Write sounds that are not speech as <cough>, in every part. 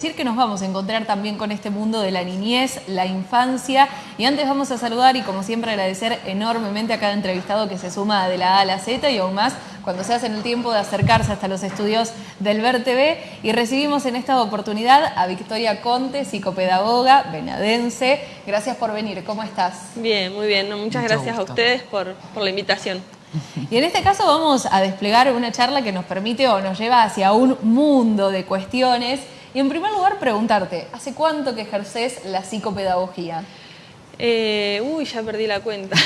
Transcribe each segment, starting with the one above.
decir que nos vamos a encontrar también con este mundo de la niñez, la infancia y antes vamos a saludar y como siempre agradecer enormemente a cada entrevistado que se suma de la A a la Z y aún más cuando se hace en el tiempo de acercarse hasta los estudios del Ver TV y recibimos en esta oportunidad a Victoria Conte, psicopedagoga, venadense. Gracias por venir, ¿cómo estás? Bien, muy bien, muchas gracias a ustedes por, por la invitación. Y en este caso vamos a desplegar una charla que nos permite o nos lleva hacia un mundo de cuestiones y en primer lugar preguntarte, ¿hace cuánto que ejerces la psicopedagogía? Eh, uy, ya perdí la cuenta.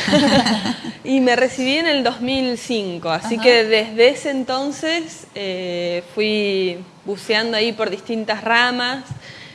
<laughs> y me recibí en el 2005, así que desde ese entonces eh, fui buceando ahí por distintas ramas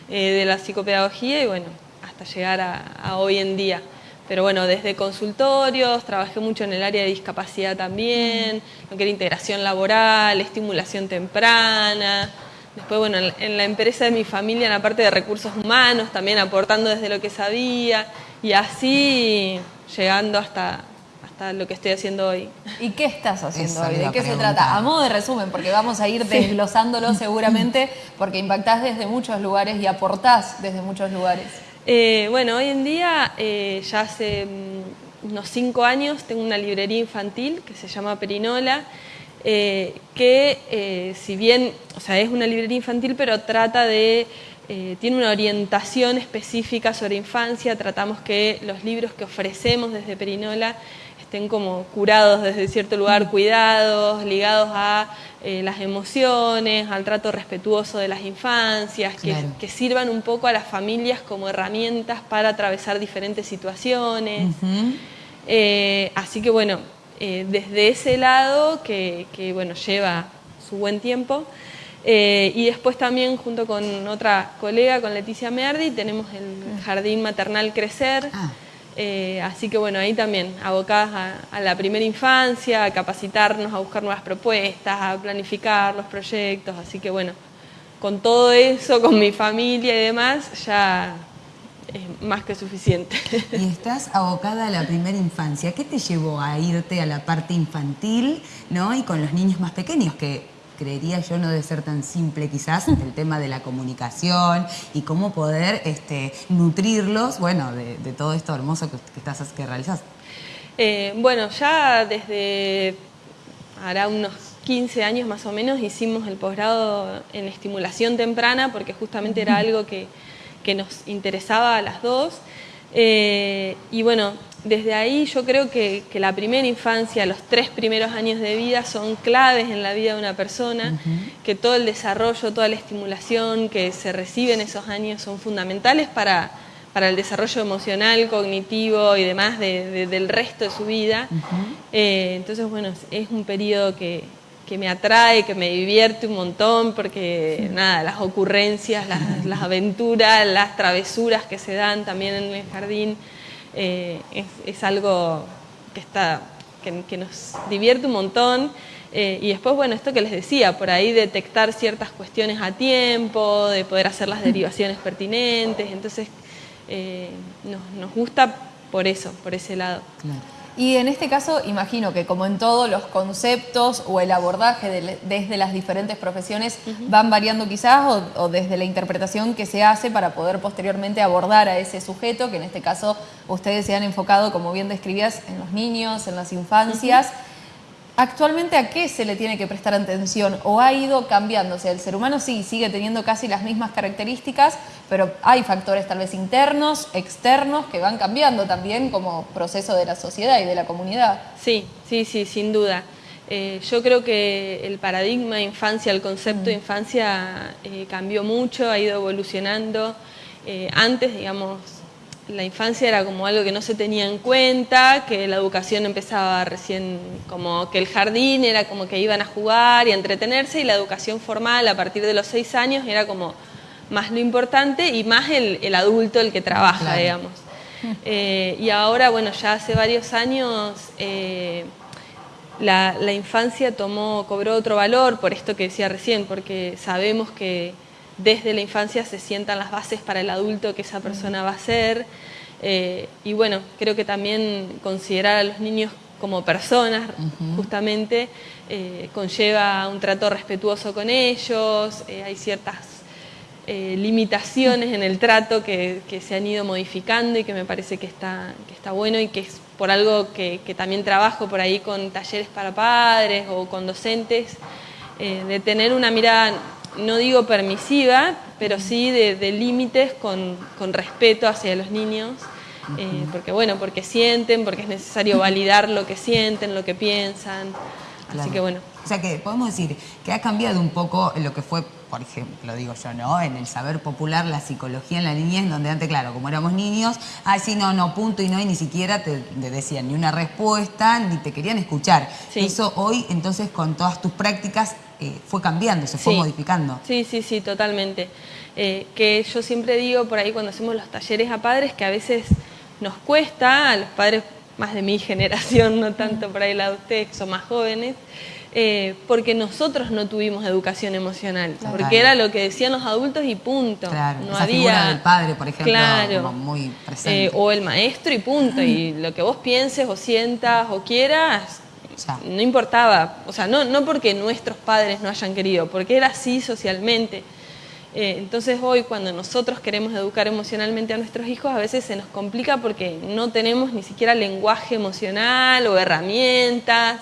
eh, de la psicopedagogía y bueno, hasta llegar a, hoy en día. Pero bueno, desde consultorios, trabajé mucho en el área de discapacidad también, lo que era integración laboral, estimulación temprana, Después, bueno, en la empresa de mi familia, en la parte de recursos humanos, también aportando desde lo que sabía y así llegando hasta, hasta lo que estoy haciendo hoy. ¿Y qué estás haciendo hoy? ¿De qué se trata? A modo de resumen, porque vamos a ir desglosándolo <laughs> seguramente, porque impactás desde muchos lugares y aportás desde muchos lugares. Eh, bueno, hoy en día, eh, ya hace mm, unos cinco años, tengo una librería infantil que se llama Perinola, eh, que eh, si bien, o sea, es una librería infantil, pero trata de, eh, tiene una orientación específica sobre infancia, tratamos que los libros que ofrecemos desde Perinola estén como curados desde cierto lugar, mm. cuidados, ligados a las emociones, al trato respetuoso de las infancias, que, sirvan un poco a las familias como herramientas para atravesar diferentes situaciones. así que bueno, eh, desde ese lado que, bueno, lleva su buen tiempo. Eh, y después también junto con otra colega, con Leticia Meardi, tenemos el Jardín Maternal Crecer. Ah. Eh, así que bueno, ahí también abocadas a, la primera infancia, a capacitarnos, a buscar nuevas propuestas, a planificar los proyectos. Así que bueno, con todo eso, con mi familia y demás, ya es más que suficiente. <laughs> Y estás abocada a la primera infancia. ¿Qué te llevó a irte a la parte infantil ¿no? y con los niños más pequeños? Que creería yo no debe ser tan simple quizás el tema de la comunicación y cómo poder este, nutrirlos, bueno, de, todo esto hermoso que, estás, que realizas. Eh, bueno, ya desde hará unos 15 años más o menos hicimos el posgrado en estimulación temprana porque justamente era <laughs> algo que que nos interesaba a las dos. Eh, y bueno, desde ahí yo creo que, la primera infancia, los tres primeros años de vida son claves en la vida de una persona, que todo el desarrollo, toda la estimulación que se recibe en esos años son fundamentales para, para el desarrollo emocional, cognitivo y demás del resto de su vida. Eh, entonces, bueno, es un periodo que, que me atrae, que me divierte un montón, porque nada, las ocurrencias, las, aventuras, las travesuras que se dan también en el jardín, eh, es, algo que, está, que, nos divierte un montón. Eh, y después, bueno, esto que les decía, por ahí detectar ciertas cuestiones a tiempo, de poder hacer las derivaciones pertinentes, entonces eh, nos, nos, gusta por eso, por ese lado. Y en este caso, imagino que como en todos los conceptos o el abordaje desde las diferentes profesiones van variando quizás o, desde la interpretación que se hace para poder posteriormente abordar a ese sujeto, que en este caso ustedes se han enfocado, como bien describías, en los niños, en las infancias. ¿Actualmente a qué se le tiene que prestar atención o ha ido cambiando? O sea, el ser humano sí sigue teniendo casi las mismas características, pero hay factores tal vez internos, externos, que van cambiando también como proceso de la sociedad y de la comunidad. Sí, sí, sí, sin duda. Eh, yo creo que el paradigma de infancia, el concepto de mm. infancia eh, cambió mucho, ha ido evolucionando. Eh, antes, digamos, la infancia era como algo que no se tenía en cuenta, que la educación empezaba recién, como que el jardín era como que iban a jugar y a entretenerse y la educación formal a partir de los seis años era como más lo importante y más el, adulto el que trabaja, digamos. Eh, y ahora, bueno, ya hace varios años eh, la, la infancia tomó, cobró otro valor por esto que decía recién, porque sabemos que desde la infancia se sientan las bases para el adulto que esa persona va a ser. Eh, y bueno, creo que también considerar a los niños como personas, justamente, eh, conlleva un trato respetuoso con ellos, eh, hay ciertas limitaciones en el trato que, se han ido modificando y que me parece que está, que está bueno y que es por algo que, también trabajo por ahí con talleres para padres o con docentes, de tener una mirada, no digo permisiva, pero sí de, límites con, respeto hacia los niños. Eh, porque bueno, porque sienten, porque es necesario validar lo que sienten, lo que piensan. Así que bueno. O sea que podemos decir que ha cambiado un poco lo que fue por ejemplo, digo yo, ¿no? En el saber popular, la psicología en la niñez, donde antes, claro, como éramos niños, ay, sí, no, no, punto y no, y ni siquiera te, decían ni una respuesta, ni te querían escuchar. Eso hoy, entonces, con todas tus prácticas, eh, fue cambiando, se fue modificando. Sí, sí, sí, totalmente. Eh, que yo siempre digo por ahí cuando hacemos los talleres a padres que a veces nos cuesta, a los padres más de mi <laughs> generación, no tanto por ahí la de ustedes, que son más jóvenes, eh, porque nosotros no tuvimos educación emocional, porque era lo que decían los adultos y punto. Claro, no esa había... figura del padre, por ejemplo, muy presente. Eh, o el maestro y punto, y lo que vos pienses o sientas o quieras, no importaba, o sea, no, no porque nuestros padres no hayan querido, porque era así socialmente. Eh, entonces hoy cuando nosotros queremos educar emocionalmente a nuestros hijos a veces se nos complica porque no tenemos ni siquiera lenguaje emocional o herramientas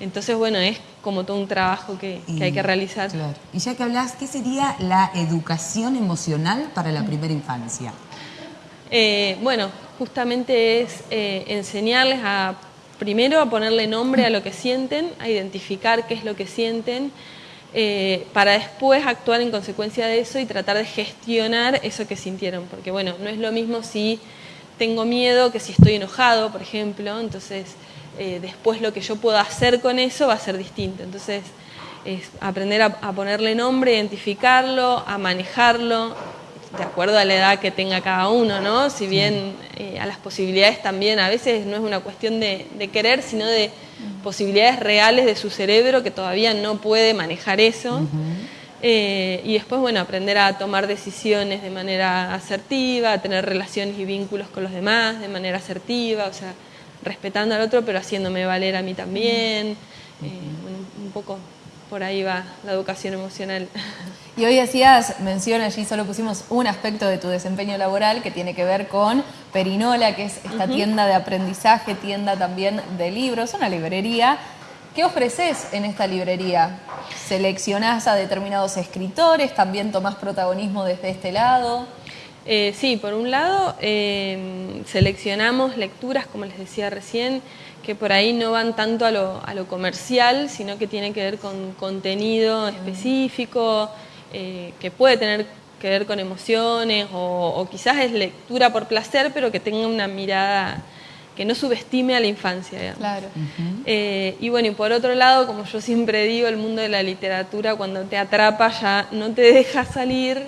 entonces, bueno, es como todo un trabajo que, hay que realizar. Y ya que hablas, ¿qué sería la educación emocional para la primera infancia? Eh, bueno, justamente es eh, enseñarles a, primero, a ponerle nombre a lo que sienten, a identificar qué es lo que sienten, eh, para después actuar en consecuencia de eso y tratar de gestionar eso que sintieron. Porque, bueno, no es lo mismo si tengo miedo que si estoy enojado, por ejemplo, entonces eh, después lo que yo puedo hacer con eso va a ser distinto. Entonces, es aprender a, ponerle nombre, identificarlo, a manejarlo, de acuerdo a la edad que tenga cada uno, ¿no? Si bien eh, a las posibilidades también, a veces no es una cuestión de, querer, sino de posibilidades reales de su cerebro que todavía no puede manejar eso. Eh, y después, bueno, aprender a tomar decisiones de manera asertiva, a tener relaciones y vínculos con los demás de manera asertiva, o sea, respetando al otro, pero haciéndome valer a mí también. Eh, un poco por ahí va la educación emocional. Y hoy hacías mención, allí solo pusimos un aspecto de tu desempeño laboral que tiene que ver con Perinola, que es esta tienda de aprendizaje, tienda también de libros, una librería. ¿Qué ofreces en esta librería? ¿Seleccionás a determinados escritores? ¿También tomás protagonismo desde este lado? Eh, sí, por un lado em, seleccionamos lecturas, como les decía recién, que por ahí no van tanto a lo, comercial, sino que tiene que ver con contenido específico, eh, que puede tener que ver con emociones, o, quizás es lectura por placer, pero que tenga una mirada que no subestime a la infancia. Claro. Eh, y bueno, y por otro lado, como yo siempre digo, el mundo de la literatura cuando te atrapa ya no te deja salir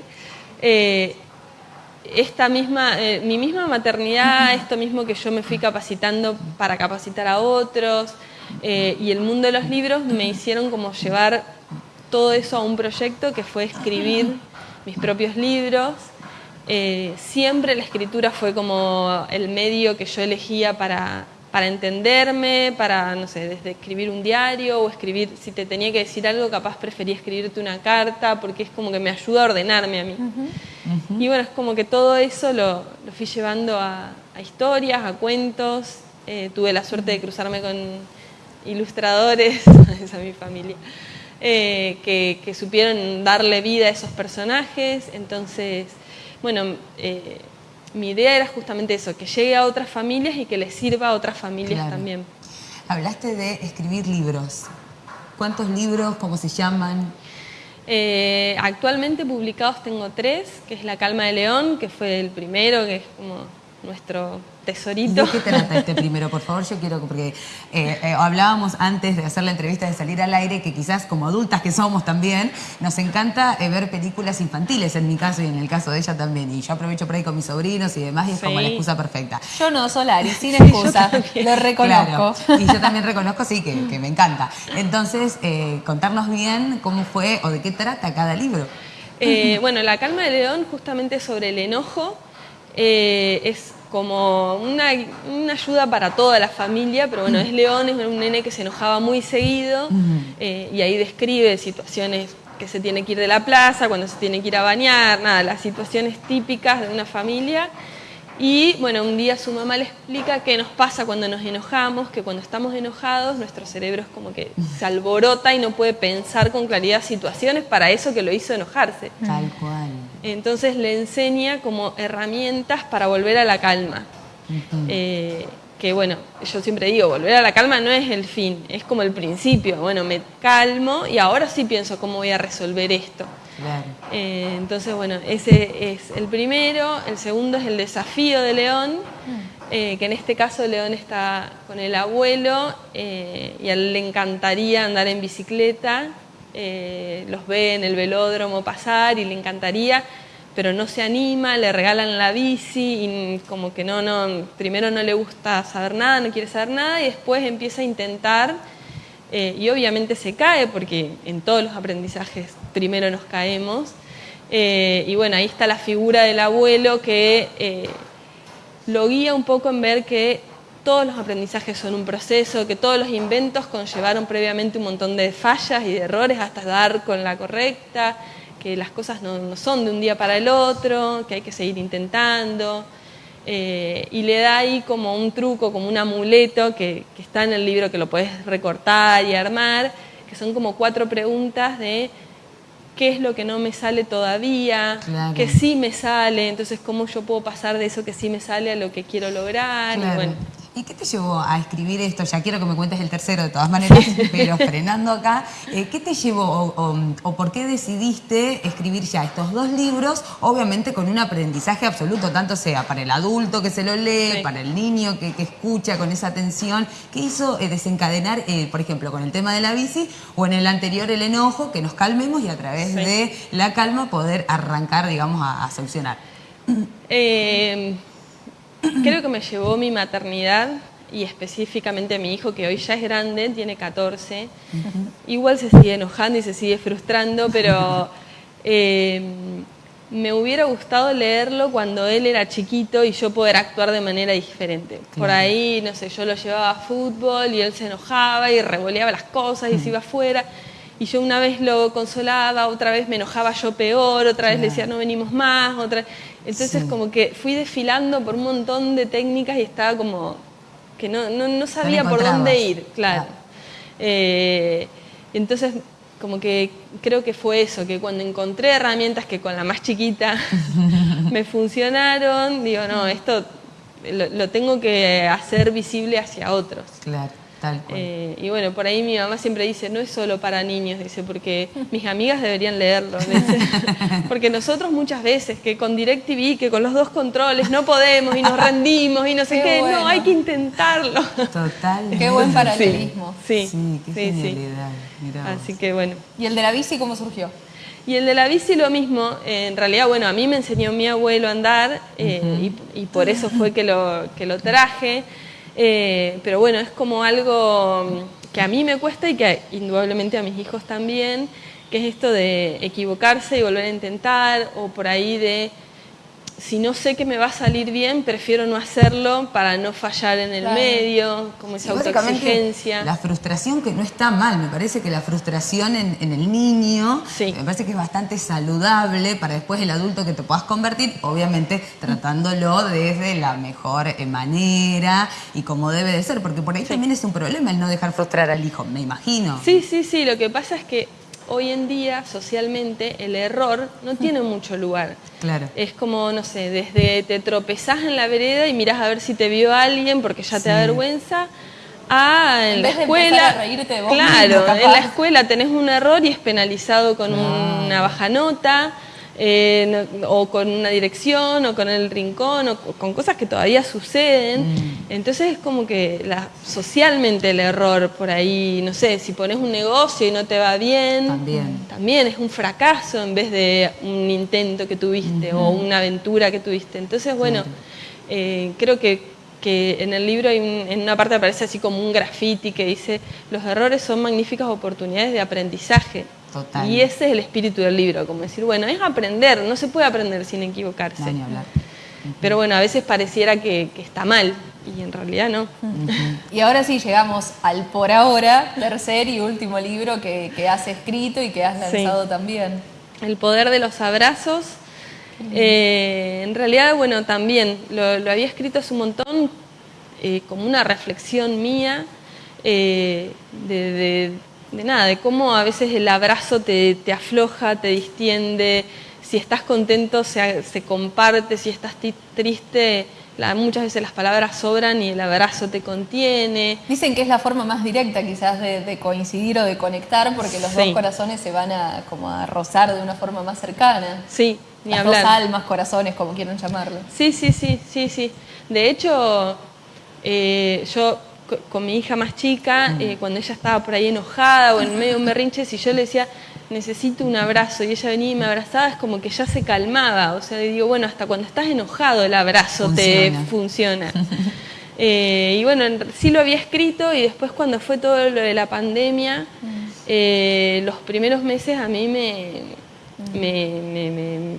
esta misma, eh, mi misma maternidad, esto mismo que yo me fui capacitando para capacitar a otros eh, y el mundo de los libros me hicieron como llevar todo eso a un proyecto que fue escribir mis propios libros. Eh, siempre la escritura fue como el medio que yo elegía para, para entenderme, para, no sé, desde escribir un diario o escribir, si te tenía que decir algo, capaz prefería escribirte una carta, porque es como que me ayuda a ordenarme a mí. Y bueno, es como que todo eso lo, fui llevando a, historias, a cuentos. Eh, tuve la suerte de cruzarme con ilustradores, esa <laughs> es mi familia, eh, que, supieron darle vida a esos personajes. Entonces, bueno, eh, mi idea era justamente eso, que llegue a otras familias y que les sirva a otras familias también. Hablaste de escribir libros. ¿Cuántos libros? ¿Cómo se llaman? Eh, actualmente publicados tengo tres, que es La Calma de León, que fue el primero, que es como nuestro tesorito. ¿De qué trata este primero? Por favor, yo quiero, porque eh, eh, hablábamos antes de hacer la entrevista, de salir al aire, que quizás como adultas que somos también, nos encanta eh, ver películas infantiles, en mi caso y en el caso de ella también. Y yo aprovecho por ahí con mis sobrinos y demás, y es como la excusa perfecta. Yo no, Solari, sin excusa, lo reconozco. Y yo también reconozco, sí, que, me encanta. Entonces, contarnos bien cómo fue o de qué trata cada libro. bueno, La calma de León justamente sobre el enojo es como una, ayuda para toda la familia, pero bueno, es León, es un nene que se enojaba muy seguido eh, y ahí describe situaciones que se tiene que ir de la plaza, cuando se tiene que ir a bañar, nada, las situaciones típicas de una familia. Y bueno, un día su mamá le explica qué nos pasa cuando nos enojamos, que cuando estamos enojados nuestro cerebro es como que se alborota y no puede pensar con claridad situaciones para eso que lo hizo enojarse. Tal cual. Entonces le enseña como herramientas para volver a la calma. Eh, que bueno, yo siempre digo, volver a la calma no es el fin, es como el principio. Bueno, me calmo y ahora sí pienso cómo voy a resolver esto. Eh, entonces, bueno, ese es el primero. El segundo es el desafío de León, eh, que en este caso León está con el abuelo eh, y a él le encantaría andar en bicicleta. Los ve en el velódromo pasar y le encantaría, pero no se anima, le regalan la bici y como que no, no, primero no le gusta saber nada, no quiere saber nada y después empieza a intentar eh, y obviamente se cae porque en todos los aprendizajes primero nos caemos. Eh, y bueno, ahí está la figura del abuelo que eh, lo guía un poco en ver que todos los aprendizajes son un proceso, que todos los inventos conllevaron previamente un montón de fallas y de errores hasta dar con la correcta, que las cosas no son de un día para el otro, que hay que seguir intentando. Eh, y le da ahí como un truco, como un amuleto que, está en el libro que lo puedes recortar y armar, que son como cuatro preguntas de qué es lo que no me sale todavía, qué sí me sale, entonces cómo yo puedo pasar de eso que sí me sale a lo que quiero lograr. bueno, ¿Y qué te llevó a escribir esto? Ya quiero que me cuentes el tercero de todas maneras, <laughs> pero frenando acá, eh, ¿qué te llevó o, por qué decidiste escribir ya estos dos libros? Obviamente con un aprendizaje absoluto, tanto sea para el adulto que se lo lee, para el niño que, escucha con esa atención. ¿Qué hizo eh, desencadenar, eh, por ejemplo, con el tema de la bici o en el anterior el enojo, que nos calmemos y a través de la calma poder arrancar, digamos, a, a solucionar? Creo que me llevó mi maternidad y específicamente a mi hijo que hoy ya es grande, tiene 14. Igual se sigue enojando y se sigue frustrando, pero <laughs> eh, me hubiera gustado leerlo cuando él era chiquito y yo poder actuar de manera diferente. Por ahí, no sé, yo lo llevaba a fútbol y él se enojaba y revoleaba las cosas y se iba afuera. Y yo una vez lo consolaba, otra vez me enojaba yo peor, otra vez le decía no venimos más, otra Entonces como que fui desfilando por un montón de técnicas y estaba como que no, no, sabía por dónde ir, claro. Eh, entonces como que creo que fue eso, que cuando encontré herramientas que con la más chiquita <laughs> me funcionaron, digo, no, esto lo, lo tengo que hacer visible hacia otros. Claro. Eh, y bueno, por ahí mi mamá siempre dice, no es solo para niños, dice, porque mis amigas deberían leerlo. <laughs> porque nosotros muchas veces, que con DirecTV, que con los dos controles no podemos y nos rendimos y no sé qué, no, hay que intentarlo. Total. Qué buen paralelismo. Sí, sí, qué sí, Así que bueno. ¿Y el de la bici cómo surgió? Y el de la bici lo mismo, en realidad, bueno, a mí me enseñó mi abuelo a andar eh, y, y, por eso fue que lo, que lo traje. Eh, pero bueno, es como algo que a mí me cuesta y que indudablemente a mis hijos también, que es esto de equivocarse y volver a intentar, o por ahí de si no sé que me va a salir bien, prefiero no hacerlo para no fallar en el medio, como esa autoexigencia. La frustración que no está mal, me parece que la frustración en, el niño, me parece que es bastante saludable para después el adulto que te puedas convertir, obviamente tratándolo desde la mejor eh, manera y como debe de ser, porque por ahí también es un problema el no dejar frustrar al hijo, me imagino. Sí, sí, sí, lo que pasa es que hoy en día, socialmente, el error no tiene mucho lugar. Claro. Es como, no sé, desde te tropezás en la vereda y mirás a ver si te vio alguien porque ya te da vergüenza, a en, la escuela. claro, en la escuela tenés un error y es penalizado con una baja nota. Eh, o con una dirección, o con el rincón, o con cosas que todavía suceden. Mm. Entonces es como que la, socialmente el error por ahí, no sé, si pones un negocio y no te va bien, también, es un fracaso en vez de un intento que tuviste o una aventura que tuviste. Entonces, bueno, eh, creo que que en el libro hay en una parte aparece así como un graffiti que dice los errores son magníficas oportunidades de aprendizaje. Y ese es el espíritu del libro, como decir, bueno, es aprender, no se puede aprender sin equivocarse. Pero bueno, a veces pareciera que, está mal y en realidad no. Y ahora sí llegamos al por ahora, tercer y último libro que, has escrito y que has lanzado también. El poder de los abrazos. Eh, en realidad, bueno, también lo, había escrito hace un montón eh, como una reflexión mía eh, de, nada, de cómo a veces el abrazo te, afloja, te distiende, si estás contento se, se comparte, si estás triste muchas veces las palabras sobran y el abrazo te contiene. Dicen que es la forma más directa quizás de, coincidir o de conectar porque los dos corazones se van a, como a rozar de una forma más cercana. Sí, ni Las dos almas, corazones, como quieran llamarlo. Sí, sí, sí, sí, sí. De hecho, eh, yo con mi hija más chica, mm. eh, cuando ella estaba por ahí enojada o en medio de un berrinche, si yo le decía, necesito un abrazo, y ella venía y me abrazaba, es como que ya se calmaba. O sea, digo, bueno, hasta cuando estás enojado el abrazo te funciona. <laughs> Eh, y bueno, sí lo había escrito y después cuando fue todo lo de la pandemia, mm. eh, los primeros meses a mí me, mm. me,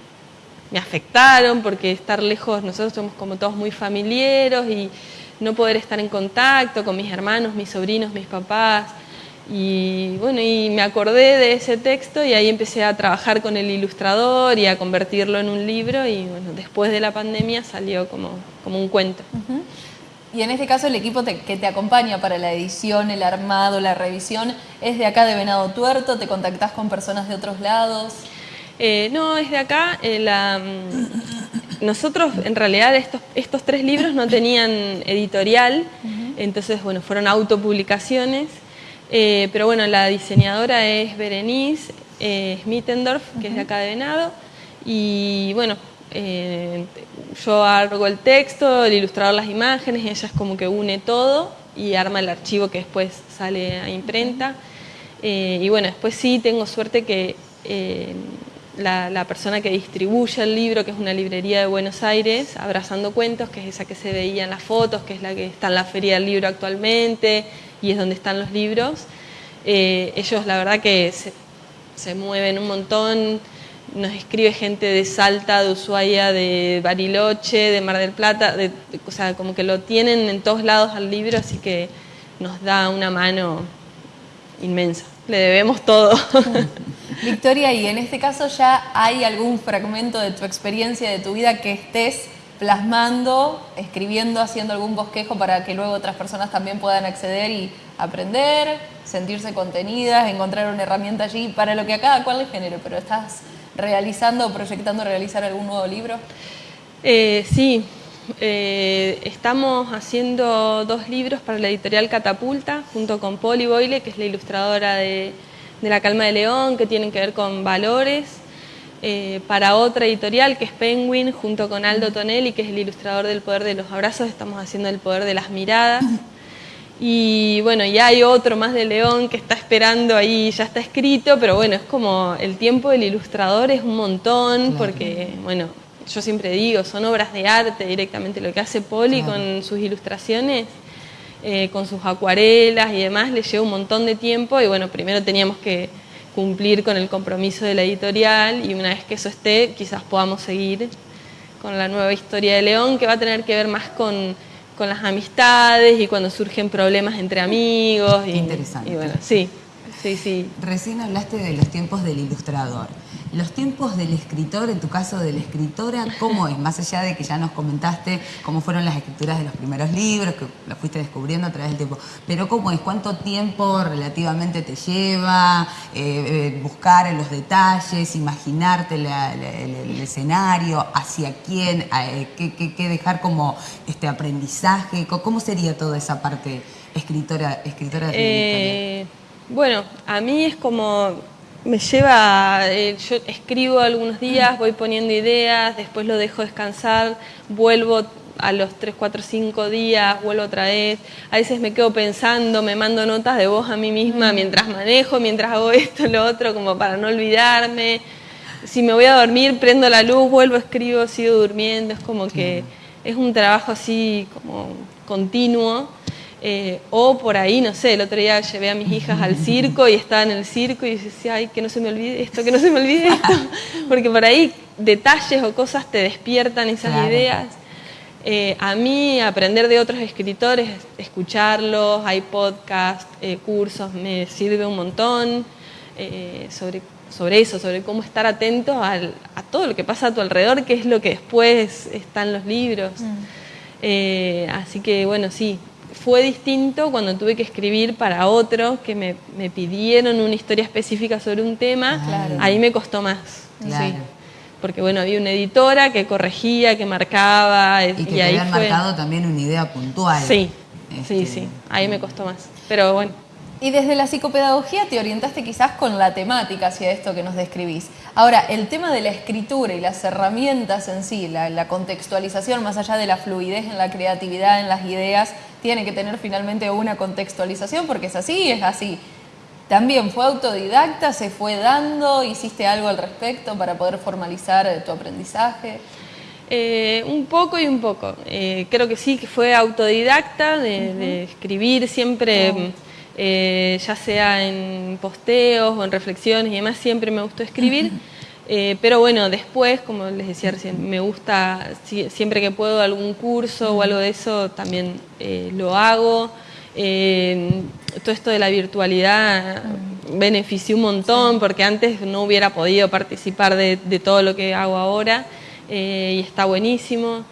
me, afectaron porque estar lejos, nosotros somos como todos muy familiares y no poder estar en contacto con mis hermanos, mis sobrinos, mis papás. Y bueno, y me acordé de ese texto y ahí empecé a trabajar con el ilustrador y a convertirlo en un libro y bueno, después de la pandemia salió como, como un cuento. Y en este caso el equipo que te acompaña para la edición, el armado, la revisión, ¿es de acá de Venado Tuerto? ¿Te contactás con personas de otros lados? Eh, no, es de acá. Eh, la, nosotros, en realidad, estos, estos tres libros no tenían editorial, entonces, bueno, fueron autopublicaciones. Eh, pero bueno, la diseñadora es Berenice eh, Schmittendorf, que es de acá de Venado. Y bueno, eh, yo hago el texto, el ilustrador las imágenes, ella es como que une todo y arma el archivo que después sale a imprenta. y bueno, después sí tengo suerte que la, persona que distribuye el libro, que es una librería de Buenos Aires, Abrazando Cuentos, que es esa que se veía en las fotos, que es la que está en la Feria del Libro actualmente y es donde están los libros. Eh, ellos la verdad que se, mueven un montón, nos escribe gente de Salta, de Ushuaia, de Bariloche, de Mar del Plata, o sea, como que lo tienen en todos lados al libro, así que nos da una mano inmensa. Le debemos todo. <laughs> Victoria, y en este caso ya hay algún fragmento de tu experiencia, de tu vida que estés plasmando, escribiendo, haciendo algún bosquejo para que luego otras personas también puedan acceder y aprender, sentirse contenidas, encontrar una herramienta allí para lo que a cada cual le genere, pero estás realizando o proyectando realizar algún nuevo libro? Eh, sí, eh, estamos haciendo dos libros para la editorial Catapulta, junto con Poli Boyle, que es la ilustradora de, La Calma de León, que tienen que ver con valores, eh, para otra editorial que es Penguin, junto con Aldo Tonelli, que es el ilustrador del Poder de los Abrazos, estamos haciendo el Poder de las Miradas. Y bueno, ya hay otro más de León que está esperando ahí, ya está escrito, pero bueno, es como el tiempo del ilustrador es un montón, porque bueno, yo siempre digo, son obras de arte directamente. Lo que hace Poli con sus ilustraciones, eh, con sus acuarelas y demás, le lleva un montón de tiempo y bueno, primero teníamos que cumplir con el compromiso de la editorial y una vez que eso esté, quizás podamos seguir con la nueva historia de León, que va a tener que ver más con, con las amistades y cuando surgen problemas entre amigos. y, interesante. Y bueno, sí, sí, sí. Recién hablaste de los tiempos del ilustrador. Los tiempos del escritor, en tu caso de la escritora, ¿cómo es? Más allá de que ya nos comentaste cómo fueron las escrituras de los primeros libros, que las fuiste descubriendo a través del tiempo, pero ¿cómo es? ¿Cuánto tiempo relativamente te lleva eh, eh, buscar los detalles, imaginarte el, escenario, hacia quién, eh, qué, dejar como este aprendizaje? ¿Cómo sería toda esa parte escritora, escritora de Bueno, a mí es como me lleva, eh, yo escribo algunos días, voy poniendo ideas, después lo dejo descansar, vuelvo a los 3, 4, 5 días, vuelvo otra vez. A veces me quedo pensando, me mando notas de voz a mí misma mientras manejo, mientras hago <laughs> esto, lo otro, como para no olvidarme. Si me voy a dormir, prendo la luz, vuelvo, escribo, sigo durmiendo. Es como que es un trabajo así como continuo eh, o por ahí, no sé, el otro día llevé a mis hijas al circo y estaba en el circo y decía, ay, que no se me olvide esto, que no se me olvide esto. <laughs> Porque por ahí detalles o cosas te despiertan esas ideas. Eh, a mí aprender de otros escritores, escucharlos, hay podcasts, eh, cursos, me sirve un montón eh, sobre, sobre eso, sobre cómo estar atento a todo lo que pasa a tu alrededor, que es lo que después están los libros. Mm. así que bueno, sí, fue distinto cuando tuve que escribir para otros que me, pidieron una historia específica sobre un tema, ahí me costó más. Porque bueno, había una editora que corregía, que marcaba. Y que te habían marcado también una idea puntual. Sí, sí, este, sí, ahí me costó más. Pero bueno. Y desde la psicopedagogía te orientaste quizás con la temática hacia esto que nos describís. Ahora, el tema de la escritura y las herramientas en sí, la, contextualización, más allá de la fluidez en la creatividad, en las ideas, tiene que tener finalmente una contextualización porque es así, es así. También fue autodidacta, se fue dando, hiciste algo al respecto para poder formalizar tu aprendizaje. Eh, un poco y un poco. Eh, creo que sí, que fue autodidacta de, escribir siempre. Eh, ya sea en posteos o en reflexiones y demás, siempre me gustó escribir. <laughs> Eh, pero bueno, después, como les decía recién, me gusta, siempre que puedo, algún curso o algo de eso, también eh, lo hago. todo esto de la virtualidad benefició un montón, porque antes no hubiera podido participar de, de todo lo que hago ahora, y está buenísimo.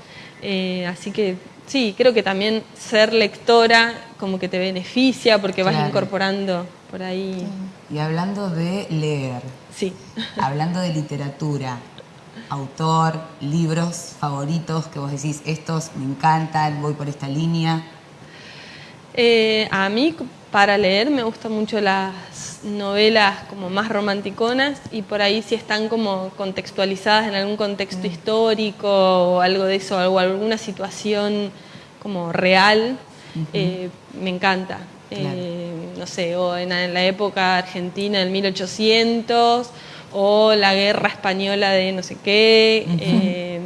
así que sí, creo que también ser lectora como que te beneficia porque vas incorporando por ahí. Y hablando de leer, sí. <laughs> hablando de literatura, autor, libros favoritos que vos decís, estos me encantan, voy por esta línea. Eh, a mí para leer me gustan mucho las novelas como más romanticonas y por ahí si están como contextualizadas en algún contexto mm. histórico o algo de eso, o alguna situación como real, eh, me encanta. Eh, no sé, o en, la época argentina del 1800, o la guerra española de no sé qué. Eh,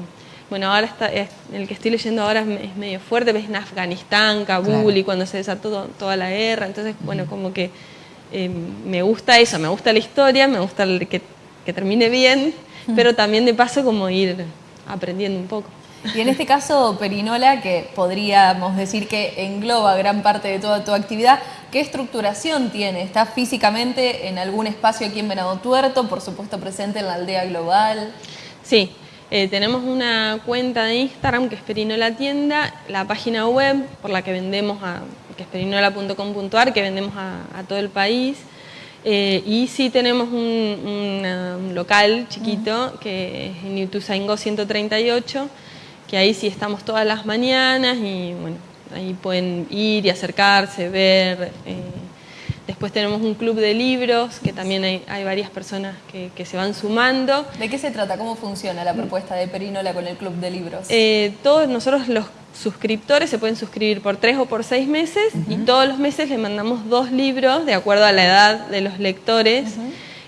bueno, ahora está, el que estoy leyendo ahora es, medio fuerte, ves en Afganistán, Kabul y cuando se desató toda la guerra. Entonces, bueno, como que me gusta eso, me gusta la historia, me gusta que, que termine bien, pero también de paso como ir aprendiendo un poco. Y en este caso, Perinola, que podríamos decir que engloba gran parte de toda tu actividad, ¿qué estructuración tiene? ¿Está físicamente en algún espacio aquí en Venado Tuerto, por supuesto presente en la aldea global? Sí, eh, tenemos una cuenta de Instagram que es Perinola Tienda, la página web por la que vendemos, a, que es perinola.com.ar, que vendemos a, todo el país. Eh, y sí tenemos un, local chiquito que es en Ituzaingó 138, que ahí sí estamos todas las mañanas y bueno, ahí pueden ir y acercarse, ver. Eh, después tenemos un club de libros, que también hay, varias personas que, se van sumando. ¿De qué se trata? ¿Cómo funciona la propuesta de Perinola con el club de libros? Eh, todos nosotros los suscriptores se pueden suscribir por tres o por seis meses y todos los meses le mandamos dos libros de acuerdo a la edad de los lectores.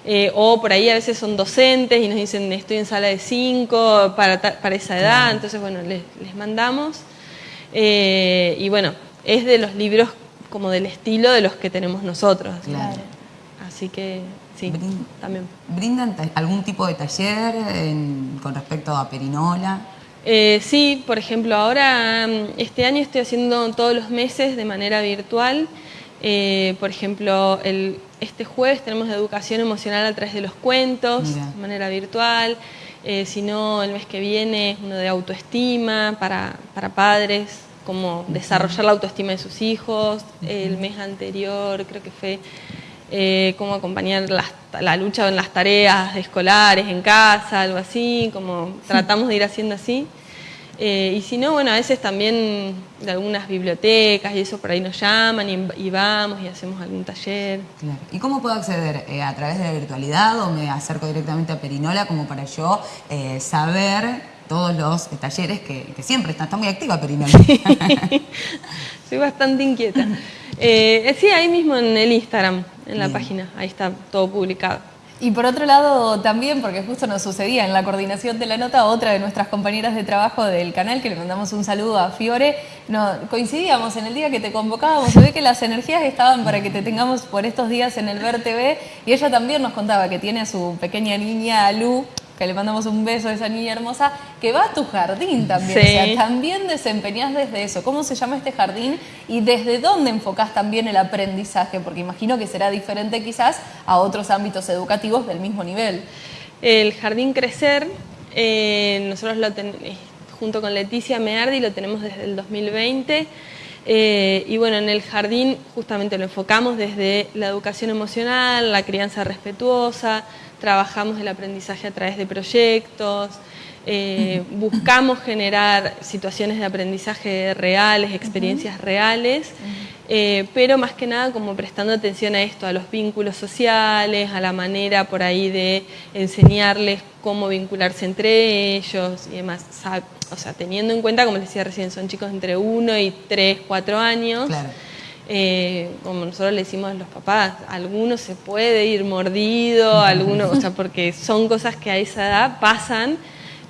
Eh, o por ahí a veces son docentes y nos dicen estoy en sala de cinco para, esa edad, entonces bueno, les, mandamos. Eh, y bueno, es de los libros como del estilo de los que tenemos nosotros. Así que sí, también. ¿Brindan algún tipo de taller con respecto a Perinola? Eh, sí, por ejemplo, ahora mm, este año estoy haciendo todos los meses de manera virtual. Por ejemplo, el este jueves tenemos educación emocional a través de los cuentos, de manera virtual. Eh, si no, el mes que viene uno de autoestima para, padres, cómo desarrollar la autoestima de sus hijos. El mes anterior creo que fue eh, cómo acompañar la lucha en las tareas escolares en casa, algo así, como tratamos de ir haciendo así. Eh, y si no, bueno, a veces también de algunas bibliotecas y eso por ahí nos llaman y, vamos y hacemos algún taller. ¿Y cómo puedo acceder? Eh, ¿A través de la virtualidad o me acerco directamente a Perinola como para yo eh, saber todos los talleres que, siempre está, está muy activa Perinola? <laughs> Soy bastante inquieta. <laughs> sí, ahí mismo en el Instagram, en la página, ahí está todo publicado. Y por otro lado también, porque justo nos sucedía en la coordinación de la nota, otra de nuestras compañeras de trabajo del canal, que le mandamos un saludo a Fiore, no, coincidíamos en el día que te convocábamos, se ve que las energías estaban para que te tengamos por estos días en el Ver TV, y ella también nos contaba que tiene a su pequeña niña Lu, que le mandamos un beso a esa niña hermosa, que va a tu jardín también. O sea, también desempeñás desde eso. ¿Cómo se llama este jardín y desde dónde enfocás también el aprendizaje? Porque imagino que será diferente quizás a otros ámbitos educativos del mismo nivel. El Jardín Crecer, eh, nosotros lo tenemos, eh, junto con Leticia Meardi, lo tenemos desde el 2020. Eh, y bueno, en el jardín justamente lo enfocamos desde la educación emocional, la crianza respetuosa, trabajamos el aprendizaje a través de proyectos, eh, buscamos generar situaciones de aprendizaje reales, experiencias reales, eh, pero más que nada como prestando atención a esto, a los vínculos sociales, a la manera por ahí de enseñarles cómo vincularse entre ellos y demás. O sea, teniendo en cuenta, como les decía recién, son chicos entre 1 y 3, 4 años. Eh, como nosotros le decimos a los papás, alguno se puede ir mordido, alguno, o sea, porque son cosas que a esa edad pasan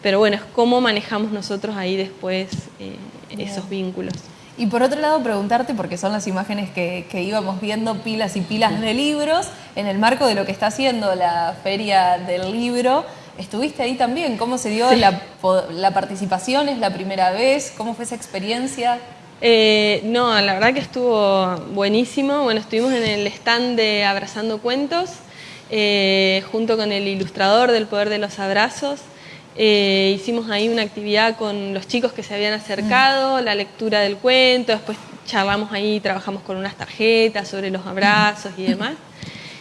pero bueno, es cómo manejamos nosotros ahí después eh, esos vínculos. Y por otro lado, preguntarte, porque son las imágenes que, íbamos viendo, pilas y pilas de libros, en el marco de lo que está haciendo la Feria del Libro, estuviste ahí también. ¿Cómo se dio la, participación? ¿Es la primera vez? ¿Cómo fue esa experiencia? Eh, no, la verdad que estuvo buenísimo. Bueno, estuvimos en el stand de Abrazando Cuentos, eh, junto con el ilustrador del Poder de los Abrazos, eh, hicimos ahí una actividad con los chicos que se habían acercado, la lectura del cuento, después charlamos ahí, trabajamos con unas tarjetas sobre los abrazos y demás.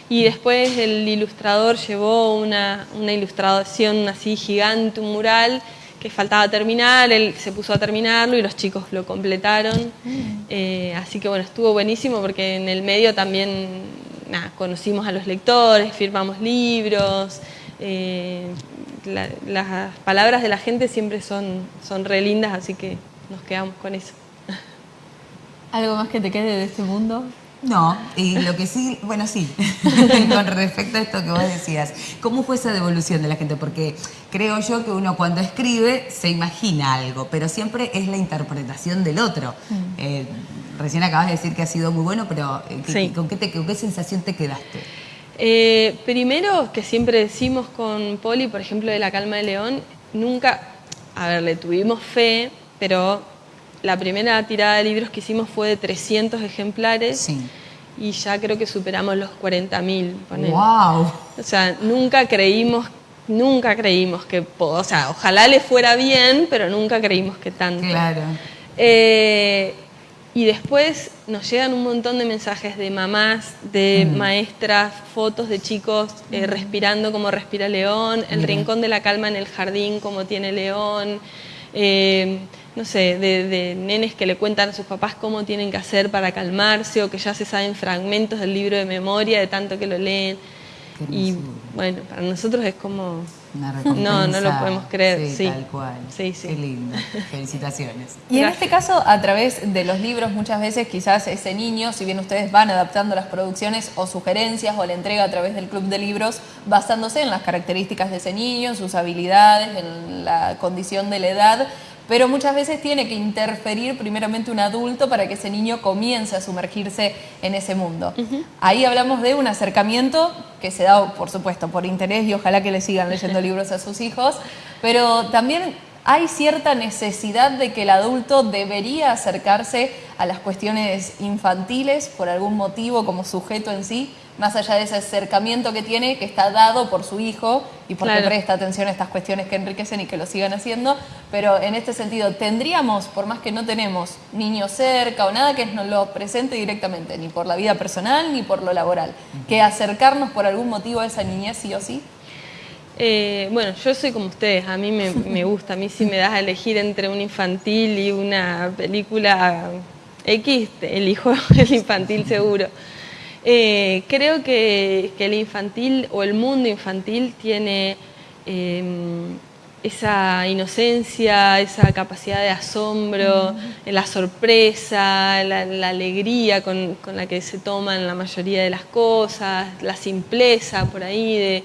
Y después el ilustrador llevó una, ilustración así gigante, un mural que faltaba terminar, él se puso a terminarlo y los chicos lo completaron. Eh, así que bueno, estuvo buenísimo porque en el medio también conocimos a los lectores, firmamos libros, eh, las palabras de la gente siempre son, son re lindas, así que nos quedamos con eso. ¿Algo más que te quede de este mundo? No, y lo que sí, bueno, sí, <laughs> con respecto a esto que vos decías, ¿cómo fue esa devolución de la gente? Porque creo yo que uno cuando escribe se imagina algo, pero siempre es la interpretación del otro. Mm. Eh, recién acabas de decir que ha sido muy bueno, pero eh, ¿con, qué te, ¿con qué sensación te quedaste? Eh, primero, que siempre decimos con Poli, por ejemplo, de La Calma de León, nunca, a ver, le tuvimos fe, pero la primera tirada de libros que hicimos fue de 300 ejemplares. Y ya creo que superamos los 40.000. ¡Wow! O sea, nunca creímos, nunca creímos que, o sea, ojalá le fuera bien, pero nunca creímos que tanto. Claro. Eh, y después nos llegan un montón de mensajes de mamás, de mm. maestras, fotos de chicos eh, mm. respirando como respira León, el rincón de la calma en el jardín como tiene León, eh, no sé, de, nenes que le cuentan a sus papás cómo tienen que hacer para calmarse o que ya se saben fragmentos del libro de memoria de tanto que lo leen. Y bueno, para nosotros es como <laughs> no, no lo podemos creer. Sí, tal cual. Sí, sí. Qué lindo. Felicitaciones. Y en este caso, a través de los libros, muchas veces quizás ese niño, si bien ustedes van adaptando las producciones o sugerencias o la entrega a través del club de libros, basándose en las características de ese niño, sus habilidades, en la condición de la edad, pero muchas veces tiene que interferir primeramente un adulto para que ese niño comience a sumergirse en ese mundo. Ahí hablamos de un acercamiento que se da, por supuesto, por interés y ojalá que le sigan leyendo <laughs> libros a sus hijos, pero también hay cierta necesidad de que el adulto debería acercarse a las cuestiones infantiles por algún motivo como sujeto en sí, más allá de ese acercamiento que tiene, que está dado por su hijo y porque presta atención a estas cuestiones que enriquecen y que lo sigan haciendo, pero en este sentido, tendríamos, por más que no tenemos niños cerca o nada que nos lo presente directamente, ni por la vida personal ni por lo laboral, que acercarnos por algún motivo a esa niñez sí o sí. Eh, bueno, yo soy como ustedes, a mí me, gusta, a mí si me das a elegir entre un infantil y una película X, elijo <laughs> el infantil seguro. Eh, creo que, el infantil o el mundo infantil tiene em, esa inocencia, esa capacidad de asombro, la sorpresa, la, alegría con, la que se toman la mayoría de las cosas, la simpleza por ahí de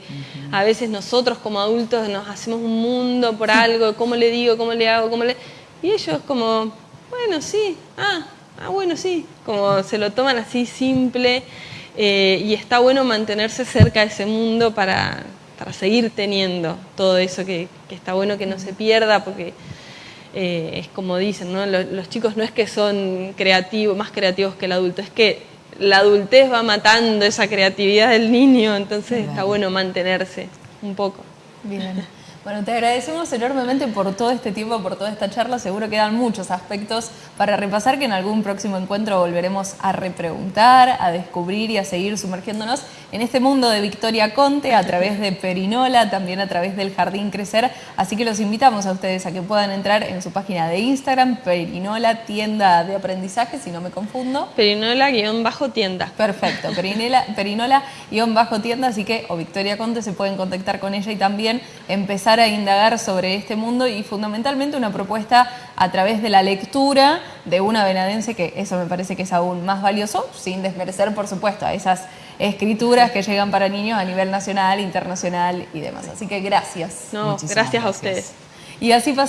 a veces nosotros como adultos nos hacemos un mundo por algo, cómo le digo, cómo le hago, cómo le... Y ellos como, bueno, sí, ah, ah bueno, sí, como se lo toman así simple eh, y está bueno mantenerse cerca de ese mundo para para seguir teniendo todo eso que, está bueno que no se pierda, porque eh, es como dicen, ¿no? los, chicos no es que son creativos, más creativos que el adulto, es que la adultez va matando esa creatividad del niño, entonces está bueno mantenerse un poco. Bien. Bueno, te agradecemos enormemente por todo este tiempo, por toda esta charla. Seguro quedan muchos aspectos para repasar que en algún próximo encuentro volveremos a repreguntar, a descubrir y a seguir sumergiéndonos en este mundo de Victoria Conte a través de Perinola, también a través del Jardín Crecer. Así que los invitamos a ustedes a que puedan entrar en su página de Instagram, Perinola, tienda de aprendizaje, si no me confundo. Perinola-tienda. Perfecto, Perinola-tienda, así que o Victoria Conte se pueden contactar con ella y también empezar a indagar sobre este mundo y fundamentalmente una propuesta a través de la lectura de una venadense, que eso me parece que es aún más valioso, sin desmerecer, por supuesto, a esas escrituras que llegan para niños a nivel nacional, internacional y demás. Así que gracias. No, gracias, a ustedes. Y así pasa